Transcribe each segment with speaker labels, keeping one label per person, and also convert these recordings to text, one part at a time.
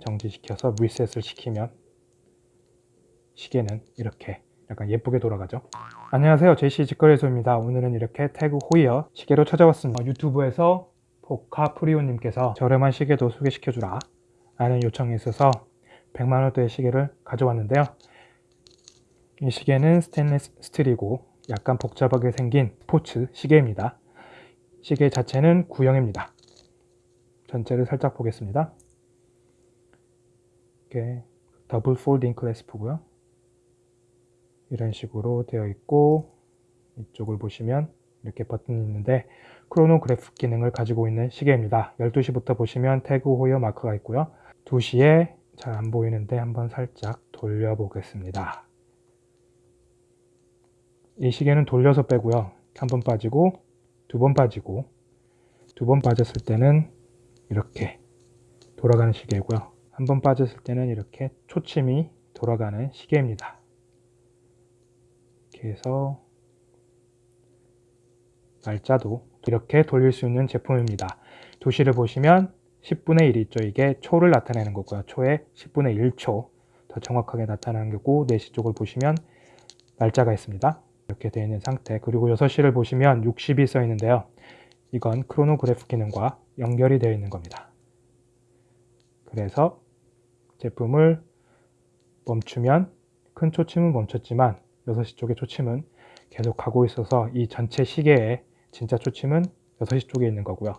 Speaker 1: 정지시켜서 리셋을 시키면 시계는 이렇게 약간 예쁘게 돌아가죠? 안녕하세요. 제시 직거래소입니다. 오늘은 이렇게 태그 호이어 시계로 찾아왔습니다. 어, 유튜브에서 포카프리오님께서 저렴한 시계도 소개시켜주라 라는 요청이 있어서 100만원대의 시계를 가져왔는데요. 이 시계는 스테인리스 스틸이고 약간 복잡하게 생긴 스포츠 시계입니다. 시계 자체는 구형입니다. 전체를 살짝 보겠습니다 이렇게 double folding clasp고요. 이런 식으로 되어 있고 이쪽을 보시면 이렇게 버튼이 있는데 크로노그래프 기능을 가지고 있는 시계입니다. 12시부터 보시면 태그 호이어 마크가 있고요. 2시에 잘 안 보이는데 한번 살짝 돌려 보겠습니다. 이 시계는 돌려서 빼고요. 한 번 빠지고 두 번 빠지고 두 번 빠졌을 때는 이렇게 돌아가는 시계고요 한 번 빠졌을 때는 이렇게 초침이 돌아가는 시계입니다. 이렇게 해서 날짜도 이렇게 돌릴 수 있는 제품입니다. 도시를 보시면 10분의 1이 있죠. 이게 초를 나타내는 거고요. 초에 10분의 1초 더 정확하게 나타나는 거고 4시 쪽을 보시면 날짜가 있습니다. 이렇게 되어 있는 상태. 그리고 6시를 보시면 60이 써 있는데요. 이건 크로노그래프 기능과 연결이 되어 있는 겁니다. 그래서 제품을 멈추면 큰 초침은 멈췄지만 6시 쪽의 초침은 계속 가고 있어서 이 전체 시계의 진짜 초침은 6시 쪽에 있는 거고요.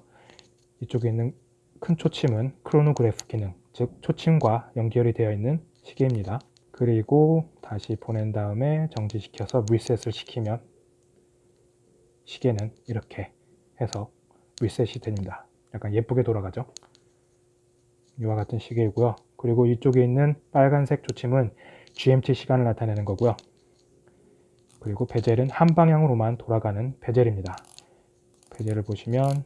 Speaker 1: 이쪽에 있는 큰 초침은 크로노그래프 기능 즉 초침과 연결이 되어 있는 시계입니다. 그리고 다시 보낸 다음에 정지시켜서 리셋을 시키면 시계는 이렇게 해서 리셋이 됩니다. 약간 예쁘게 돌아가죠? 이와 같은 시계이고요 그리고 이쪽에 있는 빨간색 조침은 GMT 시간을 나타내는 거고요. 그리고 베젤은 한 방향으로만 돌아가는 베젤입니다. 베젤을 보시면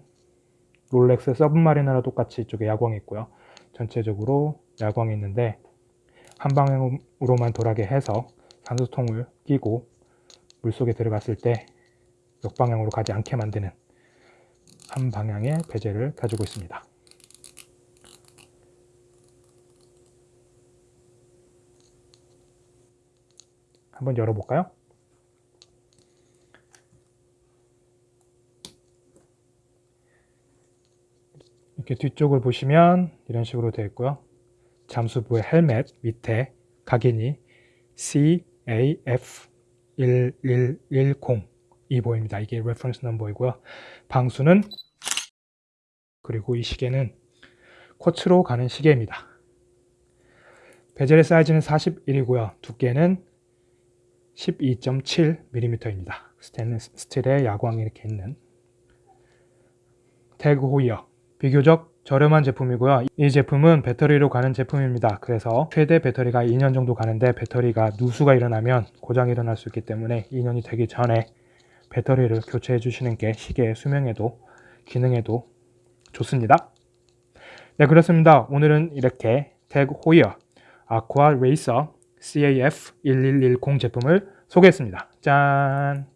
Speaker 1: 롤렉스 서브마리너랑 똑같이 이쪽에 야광이 있고요. 전체적으로 야광이 있는데 한 방향으로만 돌아게 해서 산소통을 끼고 물속에 들어갔을 때 역방향으로 가지 않게 만드는 한 방향의 베젤을 가지고 있습니다 한번 열어볼까요? 이렇게 뒤쪽을 보시면 이런 식으로 되어 있고요. 잠수부의 헬멧 밑에 각인이 CAF1110이 보입니다. 이게 reference number이고요. 방수는 그리고 이 시계는 쿼츠로 가는 시계입니다. 베젤의 사이즈는 41이고요. 두께는 12.7mm입니다. 스테인리스 스틸의 야광이 이렇게 있는. 태그 호이어. 비교적 저렴한 제품이고요. 이 제품은 배터리로 가는 제품입니다. 그래서 최대 배터리가 2년 정도 가는데 배터리가 누수가 일어나면 고장이 일어날 수 있기 때문에 2년이 되기 전에 배터리를 교체해 주시는 게 시계의 수명에도 기능에도 좋습니다. 네 그렇습니다. 오늘은 이렇게 태그 호이어 아쿠아 레이서 CAF1110 제품을 소개했습니다. 짠